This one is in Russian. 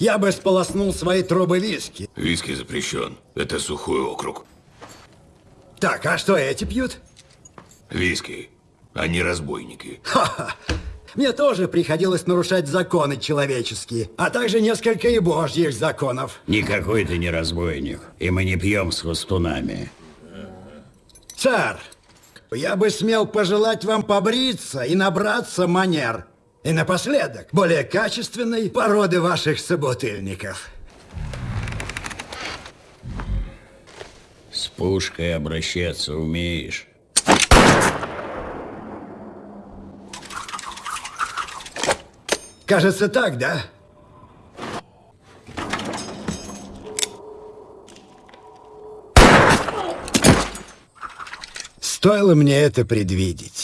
я бы сполоснул свои трубы виски. Виски запрещен. Это сухой округ. Так, а что эти пьют? Виски. Они разбойники. Ха-ха. Мне тоже приходилось нарушать законы человеческие, а также несколько и божьих законов. Никакой ты не разбойник, и мы не пьем с хвостунами. Царь, я бы смел пожелать вам побриться и набраться манер. И напоследок, более качественной породы ваших собутыльников. С пушкой обращаться умеешь? Кажется, так, да? Стоило мне это предвидеть.